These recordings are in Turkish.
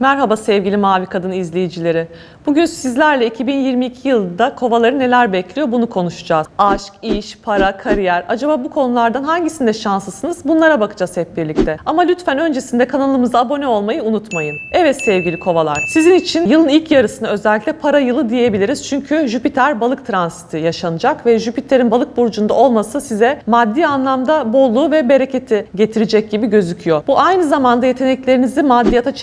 Merhaba sevgili Mavi Kadın izleyicileri. Bugün sizlerle 2022 yılında kovaları neler bekliyor bunu konuşacağız. Aşk, iş, para, kariyer. Acaba bu konulardan hangisinde şanslısınız? Bunlara bakacağız hep birlikte. Ama lütfen öncesinde kanalımıza abone olmayı unutmayın. Evet sevgili kovalar. Sizin için yılın ilk yarısını özellikle para yılı diyebiliriz. Çünkü Jüpiter balık transiti yaşanacak ve Jüpiter'in balık burcunda olması size maddi anlamda bolluğu ve bereketi getirecek gibi gözüküyor. Bu aynı zamanda yeteneklerinizi maddiyata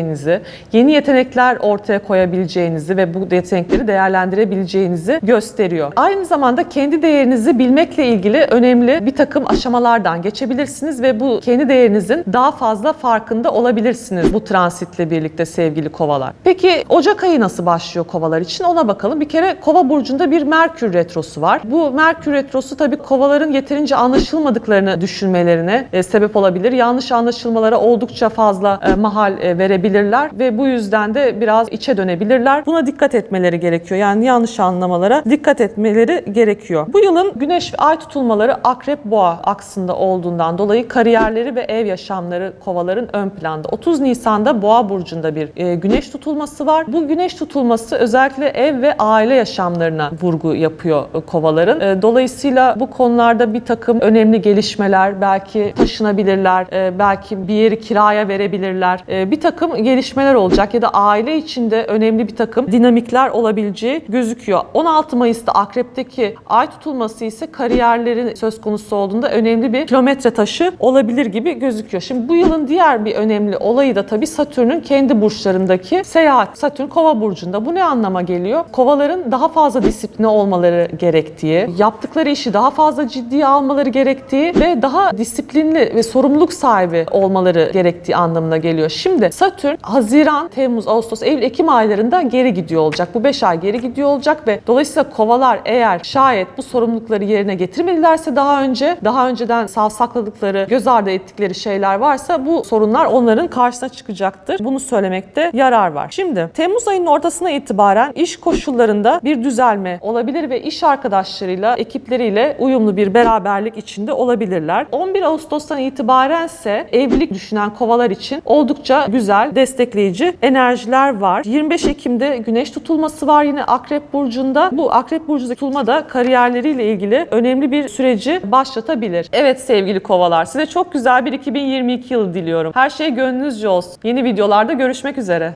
çevirebileceğinizi, yeni yetenekler ortaya koyabileceğinizi ve bu yetenekleri değerlendirebileceğinizi gösteriyor. Aynı zamanda kendi değerinizi bilmekle ilgili önemli bir takım aşamalardan geçebilirsiniz ve bu kendi değerinizin daha fazla farkında olabilirsiniz bu transitle birlikte sevgili kovalar. Peki Ocak ayı nasıl başlıyor kovalar için ona bakalım. Bir kere kova burcunda bir Merkür retrosu var. Bu Merkür retrosu tabii kovaların yeterince anlaşılmadıklarını düşünmelerine e, sebep olabilir. Yanlış anlaşılmalara oldukça fazla e, mahal e, verebilirler ve bu yüzden de biraz içe dönebilirler. Buna dikkat etmeleri gerekiyor. Yani yanlış anlamalara dikkat etmeleri gerekiyor. Bu yılın güneş ve ay tutulmaları akrep boğa aksında olduğundan dolayı kariyerleri ve ev yaşamları kovaların ön planda. 30 Nisan'da boğa burcunda bir e, güneş tutulması var. Bu güneş tutulması özellikle ev ve aile yaşamlarına vurgu yapıyor e, kovaların. E, dolayısıyla bu konularda bir takım önemli gelişmeler, belki taşınabilirler, belki bir yeri kiraya verebilirler. Bir takım gelişmeler olacak ya da aile içinde önemli bir takım dinamikler olabileceği gözüküyor. 16 Mayıs'ta Akrep'teki ay tutulması ise kariyerlerin söz konusu olduğunda önemli bir kilometre taşı olabilir gibi gözüküyor. Şimdi bu yılın diğer bir önemli olayı da tabii Satürn'ün kendi burçlarındaki seyahat. Satürn Kova burcunda. Bu ne anlama geliyor? Kovaların daha fazla disipline olmaları gerektiği, yaptıkları işi daha fazla ciddiye almaları gerektiği ve daha disiplinli ve sorumluluk sahibi olmaları gerektiği anlamına geliyor. Şimdi Satürn Haziran, Temmuz, Ağustos, Eylül, Ekim aylarında geri gidiyor olacak. Bu 5 ay geri gidiyor olacak ve dolayısıyla kovalar eğer şayet bu sorumlulukları yerine getirmedilerse daha önce, daha önceden savsakladıkları, göz ardı ettikleri şeyler varsa bu sorunlar onların karşısına çıkacaktır. Bunu söylemekte yarar var. Şimdi Temmuz ayının ortasına itibaren iş koşullarında bir düzelme olabilir ve iş arkadaşlarıyla, ekipleriyle uyumlu bir beraberlik içinde olabilirler. 11 Ağustos'tan itibaren ise evlilik düşünen kovalar için oldukça güzel, destekleyici enerjiler var. 25 Ekim'de güneş tutulması var yine Akrep Burcu'nda. Bu Akrep Burcu'ndaki tutulma da kariyerleriyle ilgili önemli bir süreci başlatabilir. Evet sevgili kovalar size çok güzel bir 2022 yılı diliyorum. Her şey gönlünüzce olsun. Yeni videolarda görüşmek üzere.